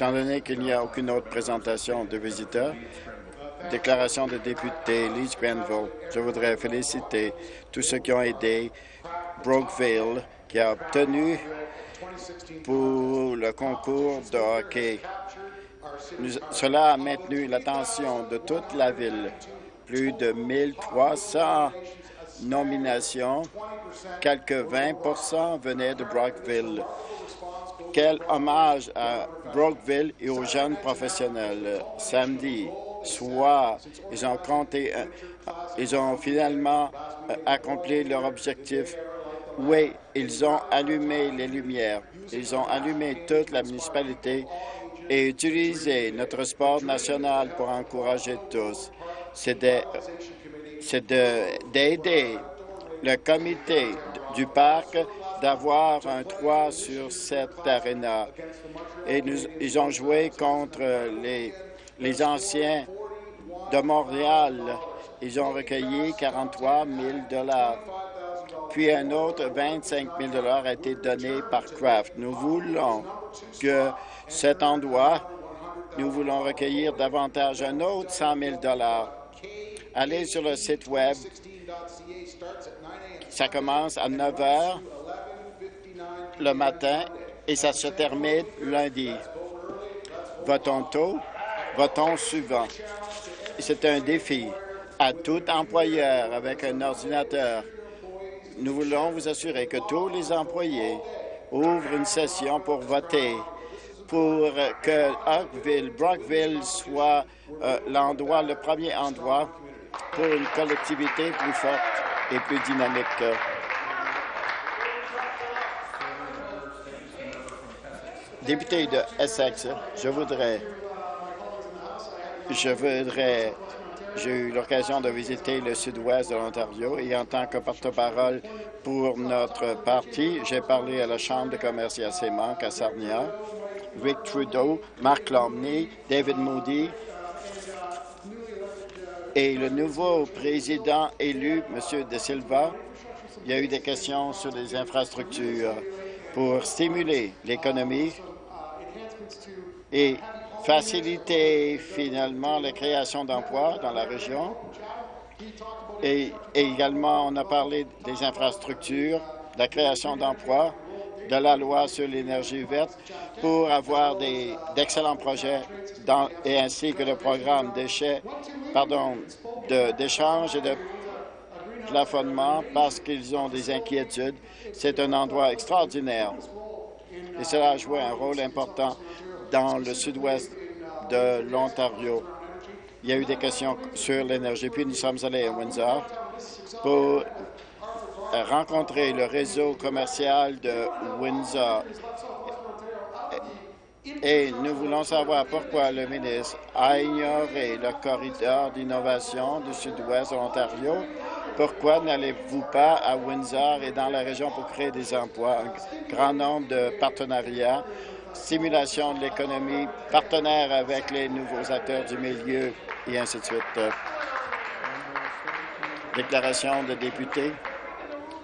Étant donné qu'il n'y a aucune autre présentation de visiteurs, déclaration de député Lise Grenville, je voudrais féliciter tous ceux qui ont aidé Brookville, qui a obtenu pour le concours de hockey. cela a maintenu l'attention de toute la ville. Plus de 1300 nominations, quelques 20% venaient de Brookville. Quel hommage à Brookville et aux jeunes professionnels. Samedi soir, ils ont compté, euh, ils ont finalement euh, accompli leur objectif. Oui, ils ont allumé les lumières. Ils ont allumé toute la municipalité et utilisé notre sport national pour encourager tous. C'est d'aider le comité du parc d'avoir un 3 sur 7 arena. Et ils ont joué contre les, les anciens de Montréal. Ils ont recueilli 43 000 Puis un autre 25 000 a été donné par Kraft. Nous voulons que cet endroit, nous voulons recueillir davantage un autre 100 000 Allez sur le site Web. Ça commence à 9 heures le matin et ça se termine lundi. Votons tôt, votons souvent? C'est un défi à tout employeur avec un ordinateur. Nous voulons vous assurer que tous les employés ouvrent une session pour voter pour que Oakville, Brockville soit euh, l'endroit, le premier endroit pour une collectivité plus forte et plus dynamique. Député de Essex, je voudrais, je voudrais, j'ai eu l'occasion de visiter le sud-ouest de l'Ontario et en tant que porte-parole pour notre parti, j'ai parlé à la Chambre de commerce et manques à Sarnia, Rick Trudeau, Mark Lomney, David Moody et le nouveau président élu, M. De Silva. Il y a eu des questions sur les infrastructures pour stimuler l'économie et faciliter finalement la création d'emplois dans la région. Et, également, on a parlé des infrastructures, de la création d'emplois, de la loi sur l'énergie verte pour avoir d'excellents projets et ainsi que le programme d'échange et de plafonnement parce qu'ils ont des inquiétudes. C'est un endroit extraordinaire et cela a joué un rôle important dans le sud-ouest de l'Ontario. Il y a eu des questions sur l'énergie. Puis nous sommes allés à Windsor pour rencontrer le réseau commercial de Windsor. Et nous voulons savoir pourquoi le ministre a ignoré le corridor d'innovation du sud-ouest de l'Ontario. Pourquoi n'allez-vous pas à Windsor et dans la région pour créer des emplois, un grand nombre de partenariats stimulation de l'économie, partenaire avec les nouveaux acteurs du milieu et ainsi de suite. Déclaration de député.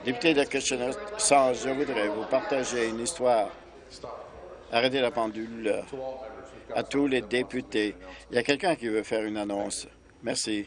Député de Kitchener, sans, je voudrais vous partager une histoire. Arrêtez la pendule à tous les députés. Il y a quelqu'un qui veut faire une annonce. Merci.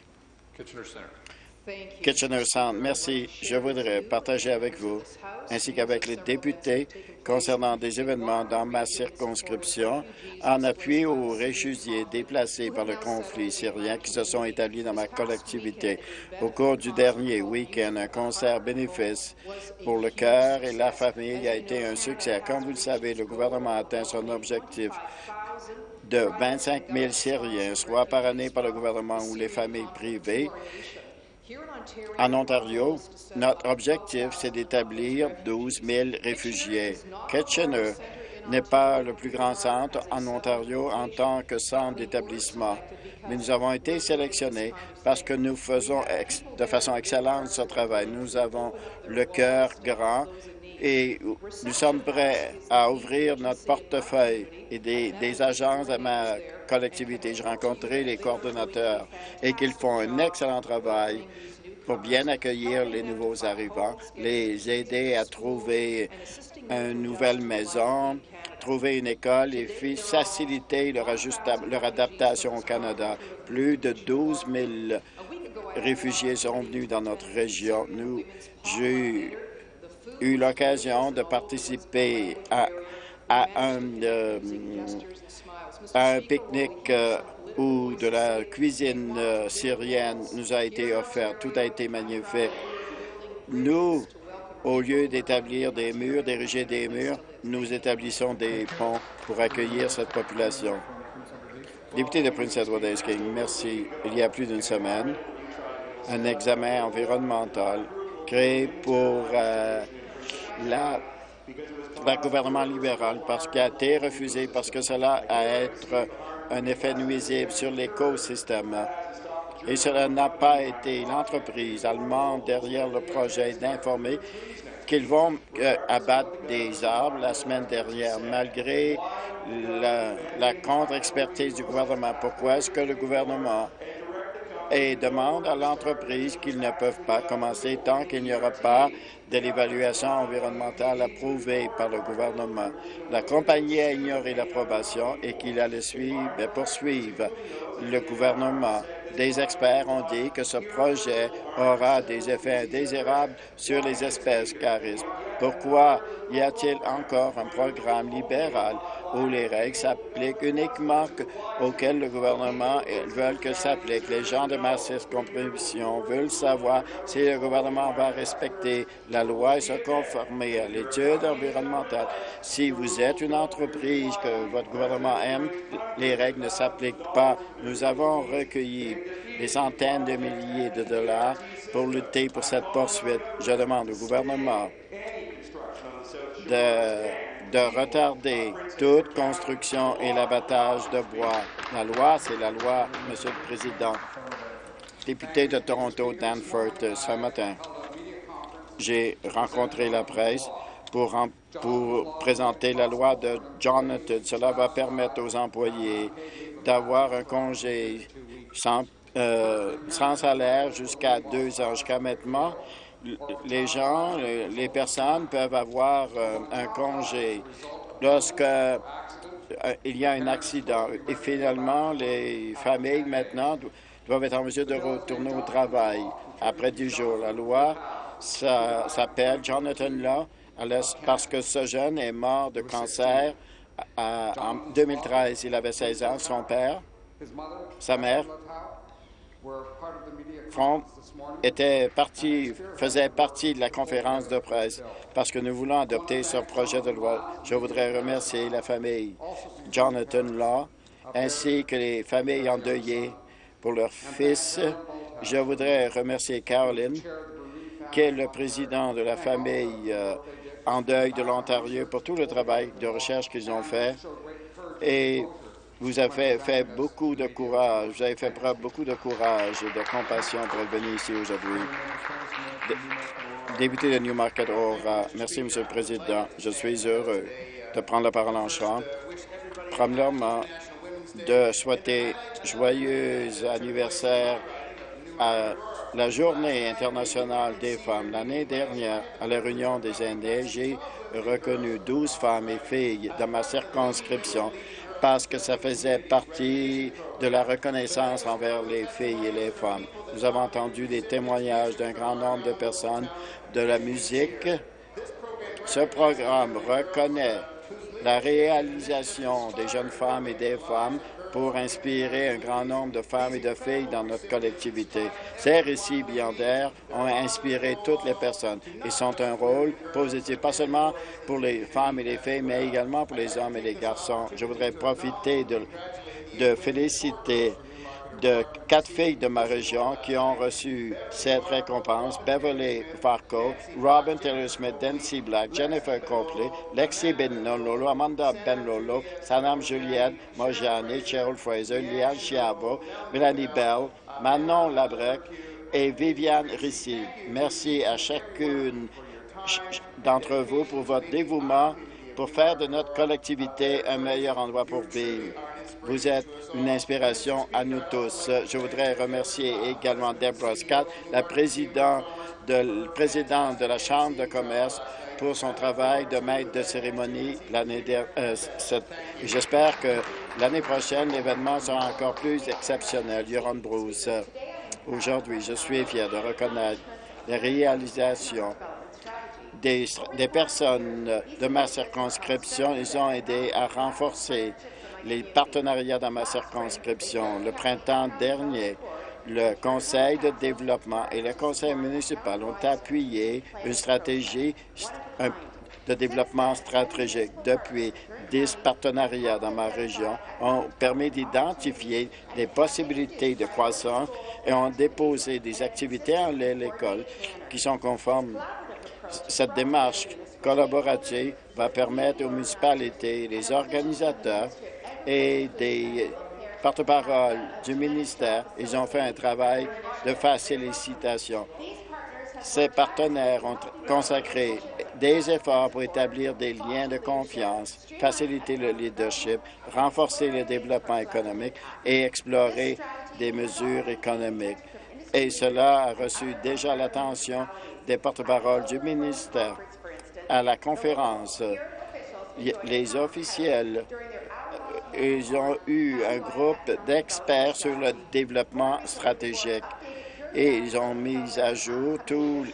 Kitchener Sound, merci. Je voudrais partager avec vous, ainsi qu'avec les députés, concernant des événements dans ma circonscription, en appui aux réfugiés déplacés par le conflit syrien qui se sont établis dans ma collectivité. Au cours du dernier week-end, un concert bénéfice pour le cœur et la famille a été un succès. Comme vous le savez, le gouvernement a atteint son objectif de 25 000 Syriens, soit par année par le gouvernement ou les familles privées, en Ontario, notre objectif, c'est d'établir 12 000 réfugiés. Kitchener n'est pas le plus grand centre en Ontario en tant que centre d'établissement, mais nous avons été sélectionnés parce que nous faisons de façon excellente ce travail. Nous avons le cœur grand et nous sommes prêts à ouvrir notre portefeuille et des, agences à ma collectivité. J'ai rencontré les coordonnateurs et qu'ils font un excellent travail pour bien accueillir les nouveaux arrivants, les aider à trouver une nouvelle maison, trouver une école et faciliter leur, leur adaptation au Canada. Plus de 12 000 réfugiés sont venus dans notre région. Nous, j'ai eu l'occasion de participer à, un, euh, un pique-nique euh, où de la cuisine euh, syrienne nous a été offerte. Tout a été magnifique. Nous, au lieu d'établir des murs, d'ériger des murs, nous établissons des ponts pour accueillir cette population. Député de Prince Edward merci. Il y a plus d'une semaine, un examen environnemental créé pour la, gouvernement libéral parce qu'il a été refusé parce que cela a être un effet nuisible sur l'écosystème. Et cela n'a pas été l'entreprise allemande derrière le projet d'informer qu'ils vont euh, abattre des arbres la semaine dernière, malgré la, la contre-expertise du gouvernement. Pourquoi est-ce que le gouvernement et demande à l'entreprise qu'ils ne peuvent pas commencer tant qu'il n'y aura pas de l'évaluation environnementale approuvée par le gouvernement. La compagnie a ignoré l'approbation et qu'il allait suivre, poursuivre le gouvernement. Des experts ont dit que ce projet aura des effets indésirables sur les espèces caristes. Pourquoi y a-t-il encore un programme libéral où les règles s'appliquent uniquement auxquelles le gouvernement veut que s'appliquent? Les gens de ma circonscription veulent savoir si le gouvernement va respecter la loi et se conformer à l'étude environnementale. Si vous êtes une entreprise que votre gouvernement aime, les règles ne s'appliquent pas. Nous avons recueilli des centaines de milliers de dollars pour lutter pour cette poursuite. Je demande au gouvernement de, retarder toute construction et l'abattage de bois. La loi, c'est la loi, Monsieur le Président. Député de Toronto, Danforth, ce matin, j'ai rencontré la presse pour, présenter la loi de Jonathan. Cela va permettre aux employés d'avoir un congé sans, euh, sans salaire jusqu'à deux ans. Jusqu'à maintenant, les gens, les personnes peuvent avoir euh, un congé lorsque euh, il y a un accident. Et finalement, les familles maintenant doivent être en mesure de retourner au travail après 10 jours. La loi s'appelle Jonathan Law parce que ce jeune est mort de cancer en 2013. Il avait 16 ans. Son père, sa mère Franck était parti, faisait partie de la conférence de presse parce que nous voulons adopter ce projet de loi. Je voudrais remercier la famille Jonathan Law ainsi que les familles endeuillées pour leur fils. Je voudrais remercier Caroline, qui est le président de la famille euh, en deuil de l'Ontario, pour tout le travail de recherche qu'ils ont fait. Et vous avez fait beaucoup de courage, vous avez fait preuve beaucoup de courage et de compassion pour venir ici aujourd'hui. Député de Newmarket Aura, merci, Monsieur le Président. Je suis heureux de prendre la parole en chambre. Premièrement, de souhaiter joyeux anniversaire à la Journée internationale des femmes. L'année dernière, à la Réunion des Indiens, j'ai reconnu 12 femmes et filles dans ma circonscription parce que ça faisait partie de la reconnaissance envers les filles et les femmes. Nous avons entendu des témoignages d'un grand nombre de personnes de la musique. Ce programme reconnaît la réalisation des jeunes femmes et des femmes pour inspirer un grand nombre de femmes et de filles dans notre collectivité. Ces récits d'air ont inspiré toutes les personnes et sont un rôle positif, pas seulement pour les femmes et les filles, mais également pour les hommes et les garçons. Je voudrais profiter de féliciter de quatre filles de ma région qui ont reçu cette récompense, Beverly Farco, Robin Taylor-Smith, Dancy Black, Jennifer Copley, Lexi Benlolo, Amanda Benlolo, Sanam Juliette, Mojani, Cheryl Fraser, Liane Chiabo, Melanie Bell, Manon Labrec et Viviane Rissy. Merci à chacune d'entre vous pour votre dévouement pour faire de notre collectivité un meilleur endroit pour vivre. Vous êtes une inspiration à nous tous. Je voudrais remercier également Deborah Scott, la présidente de, la Chambre de commerce, pour son travail de maître de cérémonie l'année dernière. Euh, j'espère que l'année prochaine, l'événement sera encore plus exceptionnel. Yoron Bruce, aujourd'hui, je suis fier de reconnaître les réalisations des, personnes de ma circonscription. Ils ont aidé à renforcer les partenariats dans ma circonscription. Le printemps dernier, le Conseil de développement et le Conseil municipal ont appuyé une stratégie de développement stratégique. Depuis, 10 partenariats dans ma région ont permis d'identifier des possibilités de croissance et ont déposé des activités en l'école qui sont conformes. Cette démarche collaborative va permettre aux municipalités, les organisateurs et des porte-parole du ministère, ils ont fait un travail de facilitation. Ces partenaires ont consacré des efforts pour établir des liens de confiance, faciliter le leadership, renforcer le développement économique et explorer des mesures économiques. Et cela a reçu déjà l'attention des porte-paroles du ministère. À la conférence, les officiels ils ont eu un groupe d'experts sur le développement stratégique et ils ont mis à jour tous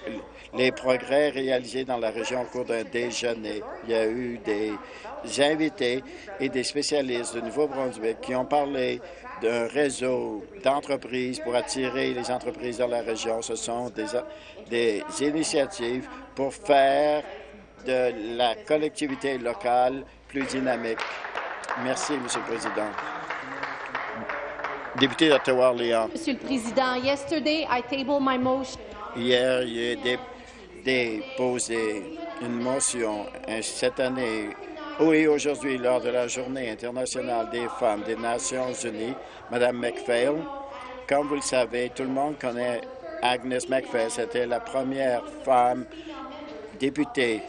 les progrès réalisés dans la région au cours d'un déjeuner. Il y a eu des invités et des spécialistes du Nouveau-Brunswick qui ont parlé d'un réseau d'entreprises pour attirer les entreprises dans la région. Ce sont des, des initiatives pour faire de la collectivité locale plus dynamique. Merci, Monsieur le Président. Député d'Ottawa-Orléans. Monsieur le Président, yesterday I tabled my motion. Hier, j'ai déposé une motion cette année oui, aujourd'hui, lors de la Journée internationale des femmes des Nations unies, Madame McPhail, comme vous le savez, tout le monde connaît Agnes McPhail. C'était la première femme députée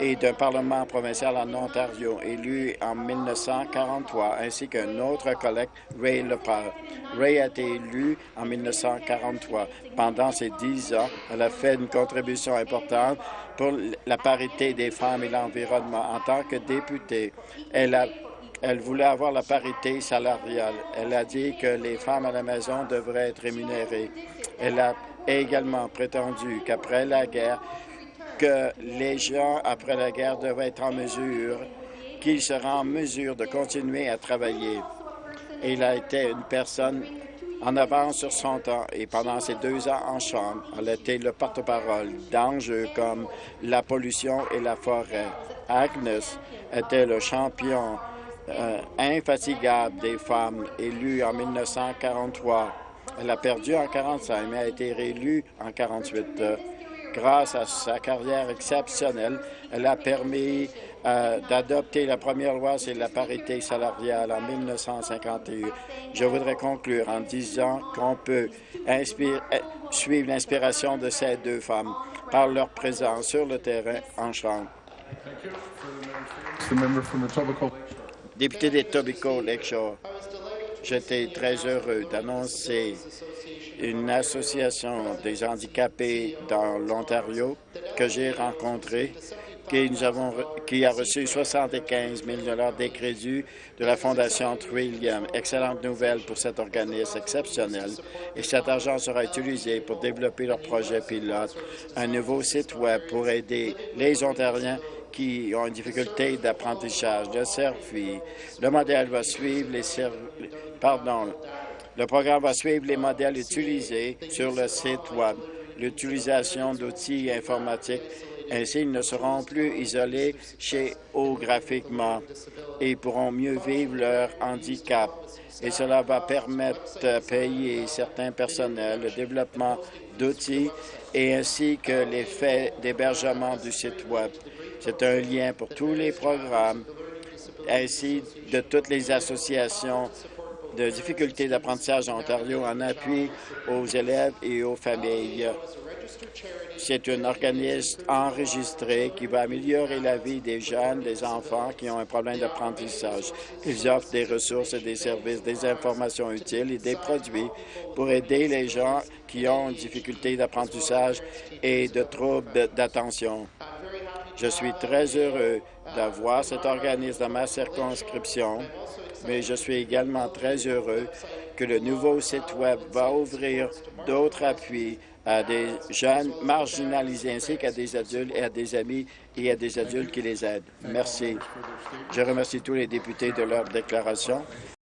et d'un parlement provincial en Ontario, élu en 1943, ainsi qu'un autre collègue, Ray Lepard. Ray a été élu en 1943. Pendant ces dix ans, elle a fait une contribution importante pour la parité des femmes et l'environnement. En tant que députée, elle a elle voulait avoir la parité salariale. Elle a dit que les femmes à la maison devraient être rémunérées. Elle a également prétendu qu'après la guerre, que les gens, après la guerre, devraient être en mesure, qu'ils seraient en mesure de continuer à travailler. il a été une personne en avance sur son temps et pendant ces deux ans en Chambre, elle a été le porte-parole d'enjeux comme la pollution et la forêt. Agnes était le champion euh, infatigable des femmes élues en 1943. Elle a perdu en 1945, mais a été réélue en 1948. Grâce à sa carrière exceptionnelle, elle a permis euh, d'adopter la première loi sur la parité salariale en 1951. Je voudrais conclure en disant qu'on peut euh, suivre l'inspiration de ces deux femmes par leur présence sur le terrain en Chambre. Député des Tobico Lakeshore, j'étais très heureux d'annoncer une association des handicapés dans l'Ontario que j'ai rencontrée qui, a reçu 75 000 des crédits de la Fondation Trillium. Excellente nouvelle pour cet organisme exceptionnel. Et cet argent sera utilisé pour développer leur projet pilote, un nouveau site Web pour aider les Ontariens qui ont une difficulté d'apprentissage de service. Le modèle va suivre les pardon, le programme va suivre les modèles utilisés sur le site Web, l'utilisation d'outils informatiques. Ainsi, ils ne seront plus isolés géographiquement et pourront mieux vivre leur handicap. Et cela va permettre de payer certains personnels, le développement d'outils et ainsi que les faits d'hébergement du site Web. C'est un lien pour tous les programmes, ainsi de toutes les associations de difficultés d'apprentissage en Ontario en appui aux élèves et aux familles. C'est un organisme enregistré qui va améliorer la vie des jeunes, des enfants qui ont un problème d'apprentissage. Ils offrent des ressources et des services, des informations utiles et des produits pour aider les gens qui ont une difficulté d'apprentissage et de troubles d'attention. Je suis très heureux d'avoir cet organisme dans ma circonscription, mais je suis également très heureux que le nouveau site Web va ouvrir d'autres appuis à des jeunes marginalisés ainsi qu'à des adultes et à des amis et à des adultes qui les aident. Merci. Je remercie tous les députés de leur déclaration.